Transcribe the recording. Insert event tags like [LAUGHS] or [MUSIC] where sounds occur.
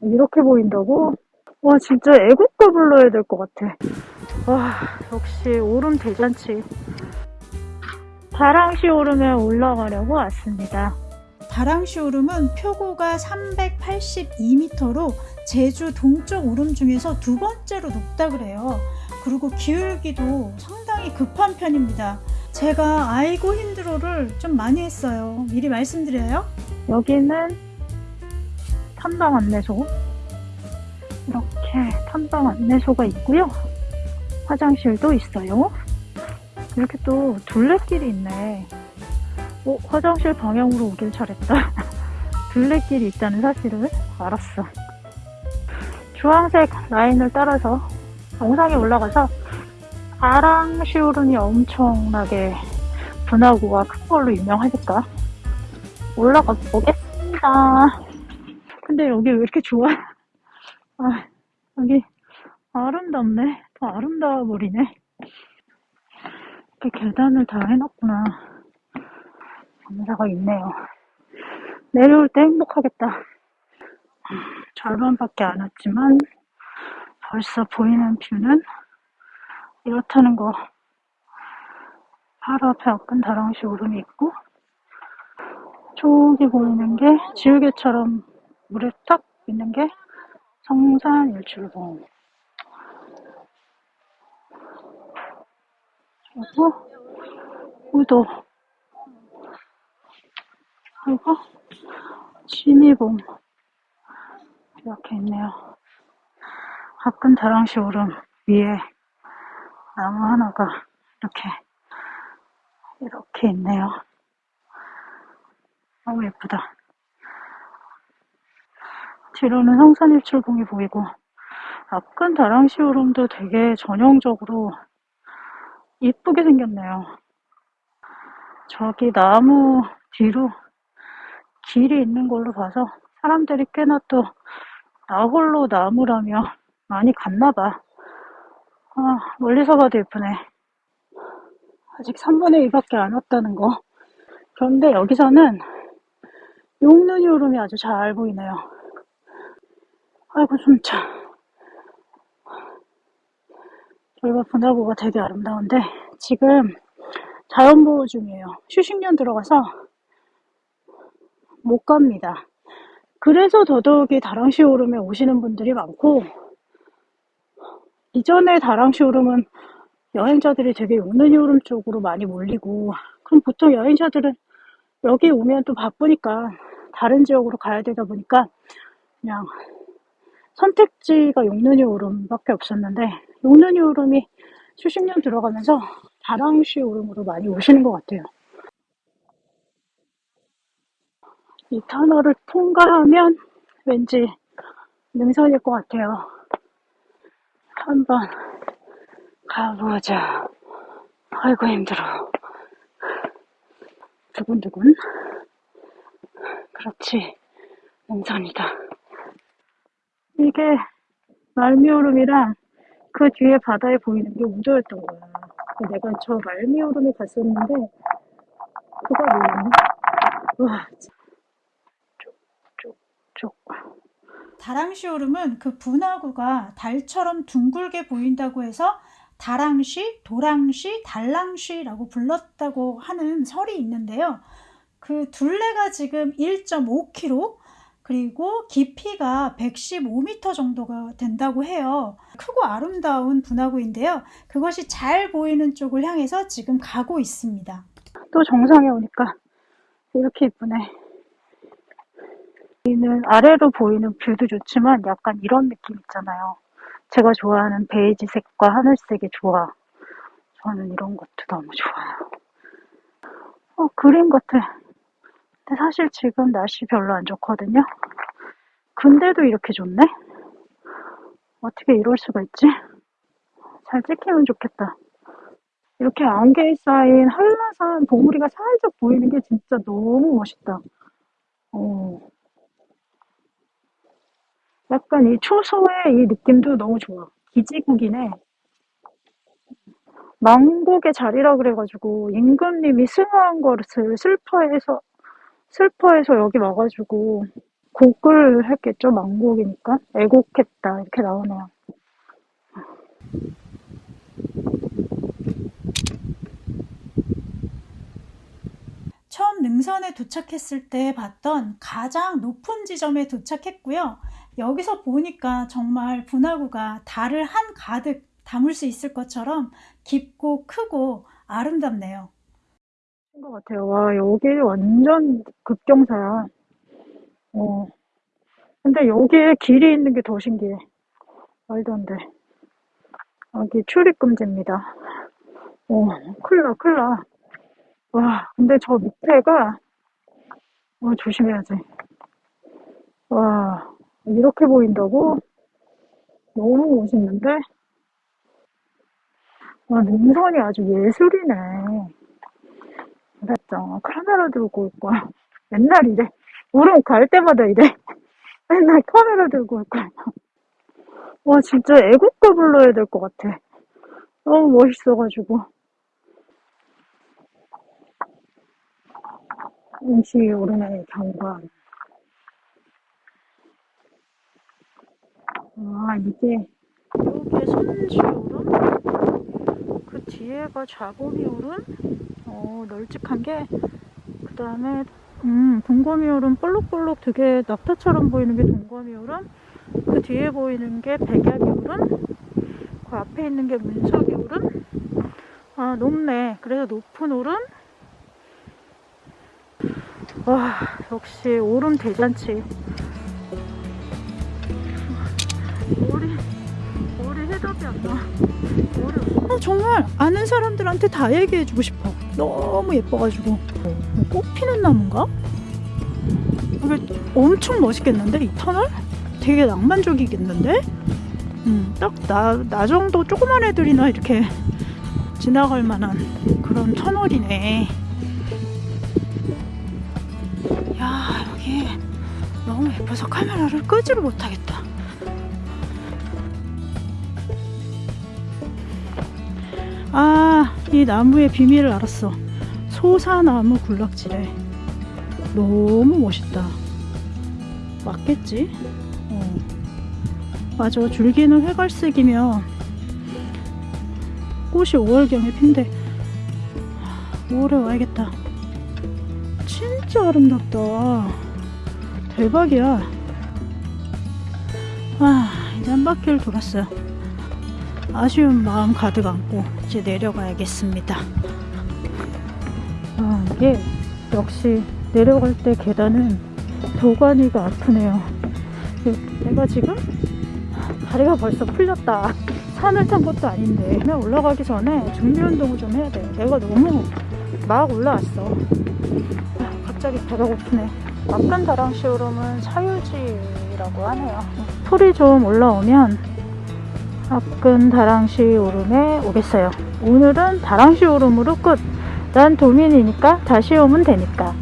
이렇게 보인다고? 와 진짜 애국가 불러야 될 것 같아 와 역시 오름 대잔치 다랑시 오름에 올라가려고 왔습니다 다랑시 오름은 표고가 382m로 제주 동쪽 오름 중에서 두 번째로 높다 그래요. 그리고 기울기도 상당히 급한 편입니다. 제가 아이고 힘들어를 좀 많이 했어요. 미리 말씀드려요. 여기는 탐방 안내소. 이렇게 탐방 안내소가 있고요. 화장실도 있어요. 이렇게 또 둘레길이 있네. 어, 화장실 방향으로 오길 잘했다. [LAUGHS] 둘레길이 있다는 사실을 알았어. 주황색 라인을 따라서 정상에 올라가서 아랑시오른이 엄청나게 분화구가 큰 걸로 유명하니까 올라가 보겠습니다. 근데 여기 왜 이렇게 좋아? [LAUGHS] 아, 여기 아름답네. 더 아름다워 버리네. 이렇게 계단을 다 해놨구나. 감사가 있네요. 내려올 때 행복하겠다. 절반밖에 안 왔지만 벌써 보이는 뷰는 이렇다는 거. 바로 앞에 아픈 다랑시 오름이 있고 저기 보이는 게 지우개처럼 물에 탁 있는 게 성산 일출봉. 그리고 우도. 그리고 진이봉. 이렇게 있네요. 가끔 다랑시 오름 위에 나무 하나가 이렇게 이렇게 있네요. 너무 예쁘다. 뒤로는 성산일출봉이 보이고 앞근 다랑시 오름도 되게 전형적으로 이쁘게 생겼네요. 저기 나무 뒤로 길이 있는 걸로 봐서 사람들이 꽤나 또 나홀로 나무라며 많이 갔나봐. 아, 멀리서 봐도 예쁘네. 아직 3분의 2밖에 안 왔다는 거. 그런데 여기서는 용눈이 오름이 아주 잘 보이네요. 아이고 숨차. 여기가 분화구가 되게 아름다운데 지금 자연보호 중이에요. 휴식년 들어가서 못 갑니다. 그래서 더더욱이 다랑시 오름에 오시는 분들이 많고 이전에 다랑시 오름은 여행자들이 되게 용눈이 오름 쪽으로 많이 몰리고 그럼 보통 여행자들은 여기 오면 또 바쁘니까 다른 지역으로 가야 되다 보니까 그냥 선택지가 용눈이 오름밖에 없었는데 용눈이 오름이 수십 년 들어가면서 다랑시 오름으로 많이 오시는 것 같아요. 이 터널을 통과하면 왠지 능선일 것 같아요. 한번 가보자. 아이고 힘들어. 두근두근. 그렇지. 능선이다. 이게 말미오름이랑 그 뒤에 바다에 보이는 게 우도였던 거야. 내가 저 말미오름에 갔었는데 그거 뭐였니? 와, 쭉쭉쭉. 다랑시 오름은 그 분화구가 달처럼 둥글게 보인다고 해서 다랑시, 도랑시, 달랑시라고 불렀다고 하는 설이 있는데요. 그 둘레가 지금 1.5km, 그리고 깊이가 115m 정도가 된다고 해요. 크고 아름다운 분화구인데요. 그것이 잘 보이는 쪽을 향해서 지금 가고 있습니다. 또 정상에 오니까 이렇게 이쁘네. 여기는 아래로 보이는 view도 좋지만 약간 이런 느낌 있잖아요. 제가 좋아하는 베이지색과 하늘색의 조화. 저는 이런 것도 너무 좋아요. 어, 그림 같아. 근데 사실 지금 날씨 별로 안 좋거든요. 근데도 이렇게 좋네? 어떻게 이럴 수가 있지? 잘 찍히면 좋겠다. 이렇게 안개에 쌓인 한라산 봉우리가 살짝 보이는 게 진짜 너무 멋있다. 어. 약간 이 초소의 이 느낌도 너무 좋아. 기지국이네. 망국의 자리라 그래가지고 임금님이 승화한 것을 슬퍼해서 슬퍼해서 여기 와가지고 곡을 했겠죠, 망곡이니까. 애곡했다, 이렇게 나오네요. 처음 능선에 도착했을 때 봤던 가장 높은 지점에 도착했고요. 여기서 보니까 정말 분화구가 달을 한 가득 담을 수 있을 것처럼 깊고 크고 아름답네요. 것 같아요. 와, 여기 완전 급경사야. 어. 근데 여기에 길이 있는 게 더 신기해. 말도 안 돼. 여기 출입금지입니다. 어, 큰일 나, 큰일 나. 와, 근데 저 밑에가, 어, 조심해야지. 와, 이렇게 보인다고? 너무 멋있는데? 와, 능선이 아주 예술이네. 그랬죠. 카메라 들고 올 거야. [LAUGHS] 맨날 이래. 우름 갈 때마다 이래. [LAUGHS] 맨날 카메라 들고 올 거야. 와, 진짜 애국가 불러야 될 것 같아. 너무 멋있어가지고. 임시 오름의 경관. 아, 이게. 여기에 선지 오름? 그 뒤에가 자고미 오름? 어, 널찍한 게, 그 다음에, 음, 동거미 오름 볼록볼록 되게 낙타처럼 보이는 게 동거미 오름, 그 뒤에 보이는 게 백야기 오름, 그 앞에 있는 게 문석이 오름, 아, 높네. 그래서 높은 오름, 와, 역시 오름 대잔치. 머리, 머리 해답이 안 나. 머리 어, 정말 아는 사람들한테 다 얘기해주고 싶어. 너무 예뻐가지고. 어, 꽃 피는 나무인가? 이게 엄청 멋있겠는데? 이 터널? 되게 낭만적이겠는데? 음, 딱 나, 나 정도 조그만 애들이나 이렇게 지나갈 만한 그런 터널이네. 야, 여기 너무 예뻐서 카메라를 끄지를 못하겠다. 아, 이 나무의 비밀을 알았어. 소사나무 군락지래. 너무 멋있다. 맞겠지? 어. 맞아. 줄기는 회갈색이며 꽃이 5월경에 핀대. 5월에 와야겠다. 진짜 아름답다. 대박이야. 아, 이제 한 바퀴를 돌았어요. 아쉬운 마음 가득 안고 이제 내려가야겠습니다. 아, 이게 역시 내려갈 때 계단은 도가니가 아프네요. 내가 지금 다리가 벌써 풀렸다. 산을 탄 것도 아닌데 그냥 올라가기 전에 준비 운동을 좀 해야 돼. 내가 너무 막 올라왔어. 아, 갑자기 배가 고프네. 앞간 다랑시 오름은 사유지라고 하네요. 풀이 좀 올라오면 앞근 다랑시 오름에 오겠어요. 오늘은 다랑시 오름으로 끝. 난 도민이니까 다시 오면 되니까.